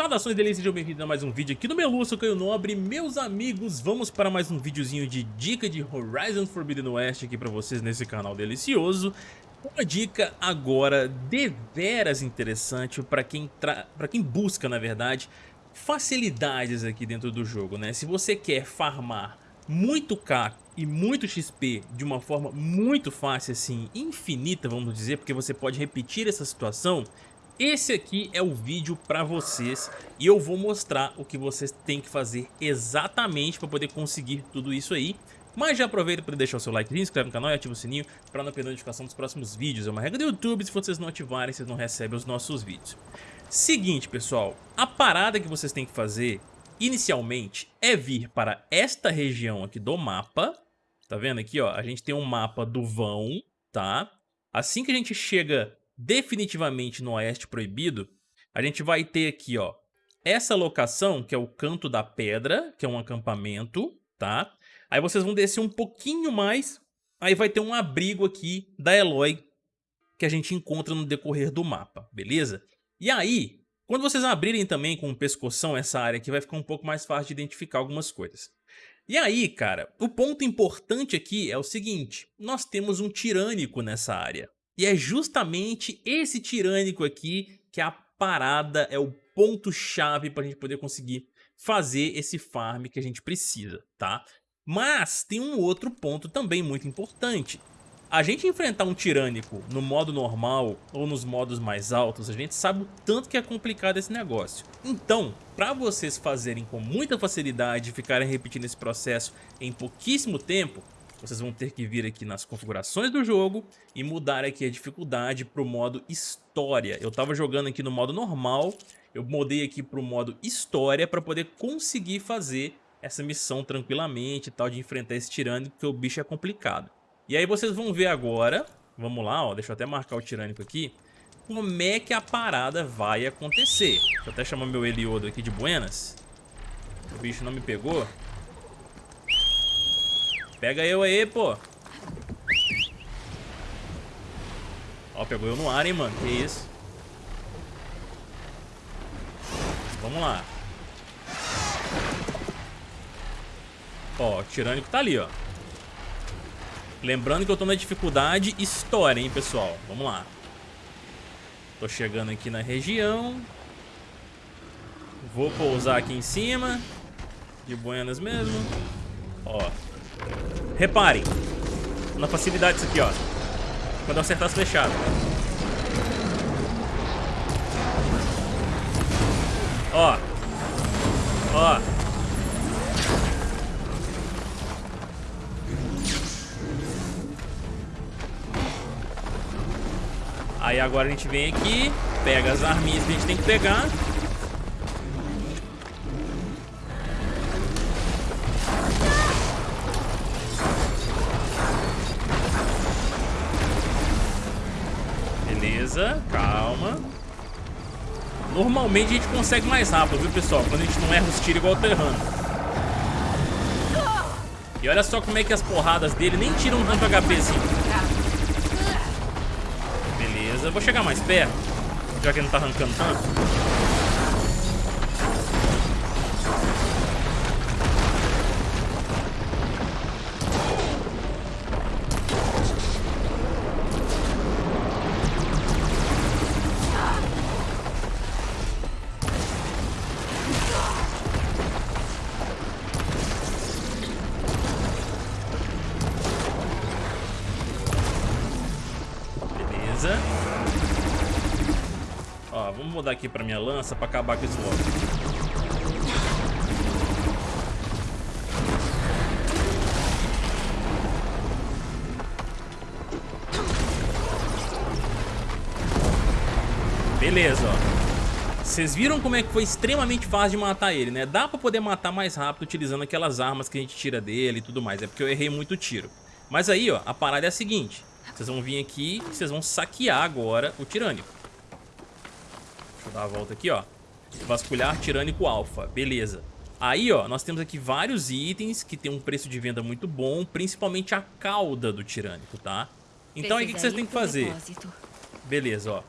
Saudações delícias, sejam bem-vindos a mais um vídeo aqui no Melu, sou Caio Nobre Meus amigos, vamos para mais um videozinho de dica de Horizon Forbidden West aqui pra vocês nesse canal delicioso Uma dica agora deveras interessante para quem, pra quem busca, na verdade, facilidades aqui dentro do jogo, né? Se você quer farmar muito K e muito XP de uma forma muito fácil, assim, infinita, vamos dizer, porque você pode repetir essa situação esse aqui é o vídeo para vocês e eu vou mostrar o que vocês têm que fazer exatamente para poder conseguir tudo isso aí. Mas já aproveita para deixar o seu like, se inscreve no canal e ativa o sininho para não perder a notificação dos próximos vídeos. É uma regra do YouTube, se vocês não ativarem, vocês não recebem os nossos vídeos. Seguinte, pessoal, a parada que vocês têm que fazer inicialmente é vir para esta região aqui do mapa. Tá vendo aqui, ó? A gente tem um mapa do vão, tá? Assim que a gente chega definitivamente no Oeste Proibido, a gente vai ter aqui, ó, essa locação, que é o Canto da Pedra, que é um acampamento, tá? Aí vocês vão descer um pouquinho mais, aí vai ter um abrigo aqui da Eloy, que a gente encontra no decorrer do mapa, beleza? E aí, quando vocês abrirem também com o pescoção essa área aqui, vai ficar um pouco mais fácil de identificar algumas coisas. E aí, cara, o ponto importante aqui é o seguinte, nós temos um tirânico nessa área. E é justamente esse tirânico aqui que a parada, é o ponto-chave para a gente poder conseguir fazer esse farm que a gente precisa, tá? Mas tem um outro ponto também muito importante. A gente enfrentar um tirânico no modo normal ou nos modos mais altos, a gente sabe o tanto que é complicado esse negócio. Então, para vocês fazerem com muita facilidade e ficarem repetindo esse processo em pouquíssimo tempo, vocês vão ter que vir aqui nas configurações do jogo e mudar aqui a dificuldade para o modo História. Eu estava jogando aqui no modo normal, eu mudei aqui para o modo História para poder conseguir fazer essa missão tranquilamente e tal, de enfrentar esse tirânico, porque o bicho é complicado. E aí vocês vão ver agora, vamos lá, ó, deixa eu até marcar o tirânico aqui, como é que a parada vai acontecer. Deixa eu até chamar meu Eliodo aqui de buenas. O bicho não me pegou. Pega eu aí, pô. Ó, pegou eu no ar, hein, mano. Que isso. Vamos lá. Ó, o tirânico tá ali, ó. Lembrando que eu tô na dificuldade história, hein, pessoal. Vamos lá. Tô chegando aqui na região. Vou pousar aqui em cima. De buenas mesmo. Ó. Reparem. Na facilidade disso aqui, ó. Quando eu acertar as flechadas. Ó. Ó. Aí agora a gente vem aqui, pega as arminhas que a gente tem que pegar Normalmente a gente consegue mais rápido, viu, pessoal? Quando a gente não erra os tiros igual o Terrano. E olha só como é que as porradas dele nem tiram tanto HPzinho. Beleza, vou chegar mais perto, já que ele não tá arrancando tanto. Mudar aqui pra minha lança pra acabar com esse logo. Beleza, ó. Vocês viram como é que foi extremamente fácil de matar ele, né? Dá pra poder matar mais rápido utilizando aquelas armas que a gente tira dele e tudo mais. É porque eu errei muito tiro. Mas aí, ó, a parada é a seguinte. Vocês vão vir aqui e vocês vão saquear agora o tirânico. Deixa eu dar a volta aqui, ó. Vasculhar tirânico alfa. Beleza. Aí, ó, nós temos aqui vários itens que tem um preço de venda muito bom, principalmente a cauda do tirânico, tá? Então aí o que vocês têm que fazer? Beleza, ó.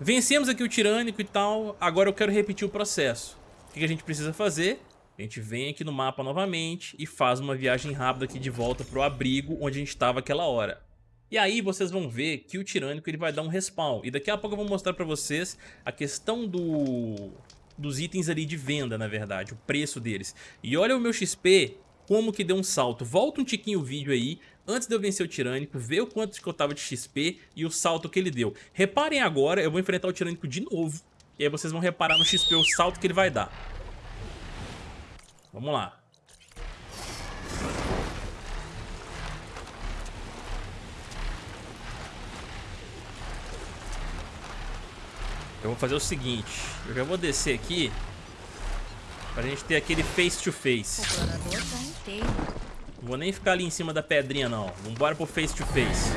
Vencemos aqui o tirânico e tal, agora eu quero repetir o processo. O que a gente precisa fazer? A gente vem aqui no mapa novamente e faz uma viagem rápida aqui de volta pro abrigo onde a gente estava aquela hora. E aí vocês vão ver que o tirânico ele vai dar um respawn. E daqui a pouco eu vou mostrar pra vocês a questão do... dos itens ali de venda, na verdade, o preço deles. E olha o meu XP, como que deu um salto. Volta um tiquinho o vídeo aí, antes de eu vencer o tirânico, ver o quanto que eu tava de XP e o salto que ele deu. Reparem agora, eu vou enfrentar o tirânico de novo. E aí vocês vão reparar no XP o salto que ele vai dar. Vamos lá. Eu vou fazer o seguinte, eu já vou descer aqui pra gente ter aquele face to face. Não vou nem ficar ali em cima da pedrinha não. Vambora pro face to face.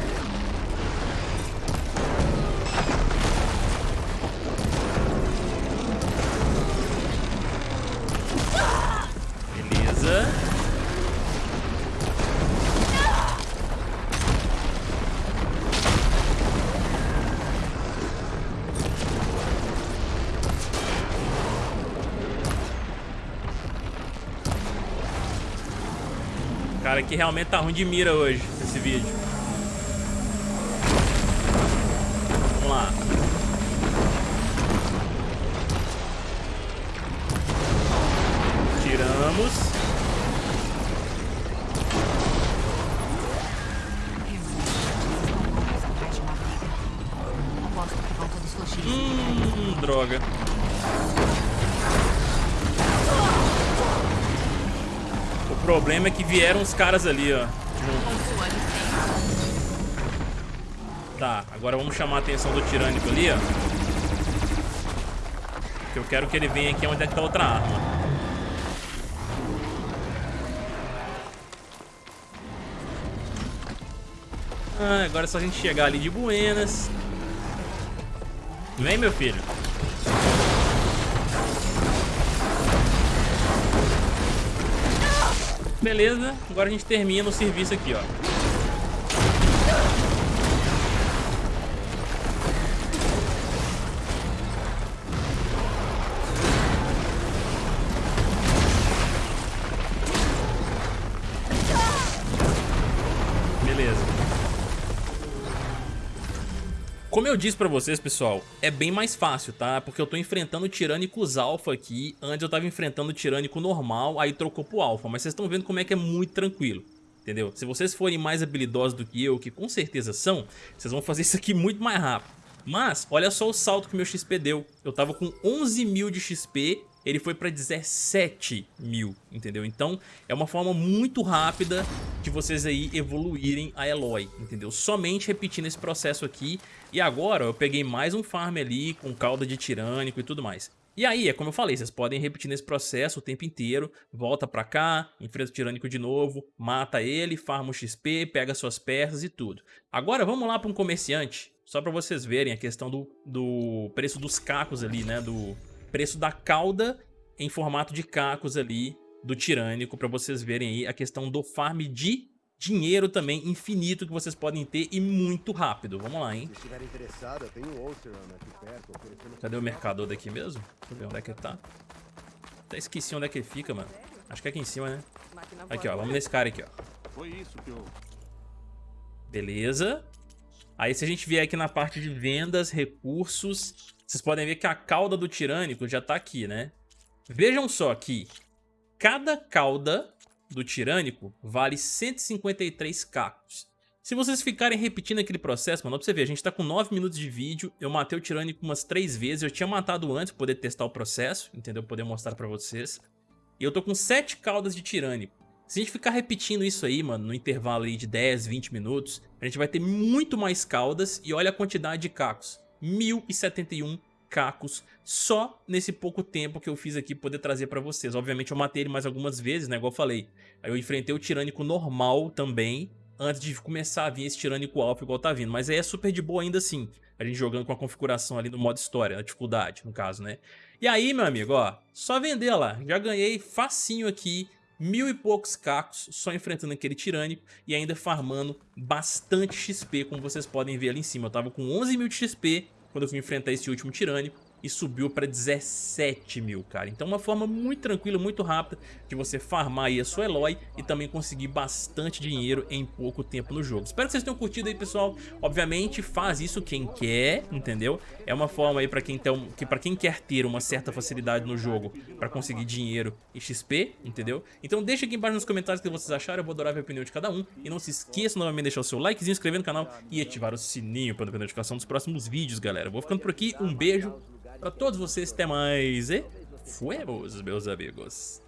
Cara, que realmente tá ruim de mira hoje, esse vídeo. Vamos lá. Tiramos. Hum, droga. Problema é que vieram os caras ali, ó. Tá, agora vamos chamar a atenção do tirânico ali, ó. Porque eu quero que ele venha aqui onde é que tá outra arma. Ah, agora é só a gente chegar ali de buenas. Vem, meu filho. Beleza, agora a gente termina o serviço aqui, ó. Como eu disse pra vocês, pessoal, é bem mais fácil, tá? Porque eu tô enfrentando tirânicos alfa aqui. Antes eu tava enfrentando tirânico normal, aí trocou pro alfa. Mas vocês estão vendo como é que é muito tranquilo. Entendeu? Se vocês forem mais habilidosos do que eu, que com certeza são, vocês vão fazer isso aqui muito mais rápido. Mas, olha só o salto que meu XP deu. Eu tava com 11 mil de XP ele foi para 17 mil, entendeu? Então é uma forma muito rápida de vocês aí evoluírem a Eloy, entendeu? Somente repetindo esse processo aqui. E agora eu peguei mais um farm ali com cauda de tirânico e tudo mais. E aí, é como eu falei, vocês podem repetir nesse processo o tempo inteiro, volta pra cá, enfrenta o tirânico de novo, mata ele, farma o XP, pega suas peças e tudo. Agora vamos lá para um comerciante, só para vocês verem a questão do, do preço dos cacos ali, né, do, preço da cauda em formato de cacos ali do tirânico, para vocês verem aí a questão do farm de dinheiro também infinito que vocês podem ter e muito rápido. Vamos lá, hein? Cadê o mercador daqui mesmo? Deixa eu ver onde é que ele tá. Até esqueci onde é que ele fica, mano. Acho que é aqui em cima, né? Aqui, ó. Vamos nesse cara aqui, ó. Beleza. Aí se a gente vier aqui na parte de vendas, recursos, vocês podem ver que a cauda do tirânico já tá aqui, né? Vejam só que cada cauda do tirânico vale 153 cacos. Se vocês ficarem repetindo aquele processo, mano, pra você ver, a gente tá com 9 minutos de vídeo, eu matei o tirânico umas 3 vezes, eu tinha matado antes pra poder testar o processo, entendeu? Poder mostrar pra vocês. E eu tô com 7 caudas de tirânico. Se a gente ficar repetindo isso aí, mano, no intervalo aí de 10, 20 minutos, a gente vai ter muito mais caudas e olha a quantidade de cacos. 1071 cacos só nesse pouco tempo que eu fiz aqui poder trazer pra vocês. Obviamente eu matei ele mais algumas vezes, né, igual eu falei. Aí eu enfrentei o tirânico normal também, antes de começar a vir esse tirânico alfa igual tá vindo. Mas aí é super de boa ainda assim, a gente jogando com a configuração ali no modo história, na dificuldade, no caso, né. E aí, meu amigo, ó, só vender lá. Já ganhei facinho aqui mil e poucos cacos só enfrentando aquele tirânico e ainda farmando bastante XP, como vocês podem ver ali em cima. Eu tava com 11 mil de XP quando eu fui enfrentar esse último tirânico e subiu para 17 mil, cara. Então uma forma muito tranquila, muito rápida de você farmar aí a sua Eloy e também conseguir bastante dinheiro em pouco tempo no jogo. Espero que vocês tenham curtido aí, pessoal. Obviamente faz isso quem quer, entendeu? É uma forma aí para quem, tem, que quem quer ter uma certa facilidade no jogo para conseguir dinheiro e XP, entendeu? Então deixa aqui embaixo nos comentários o que vocês acharam, eu vou adorar ver a opinião de cada um. E não se esqueça novamente de deixar o seu likezinho, inscrever no canal e ativar o sininho para não perder a notificação dos próximos vídeos, galera. vou ficando por aqui, um beijo Pra todos vocês, até mais e fuemos, meus amigos.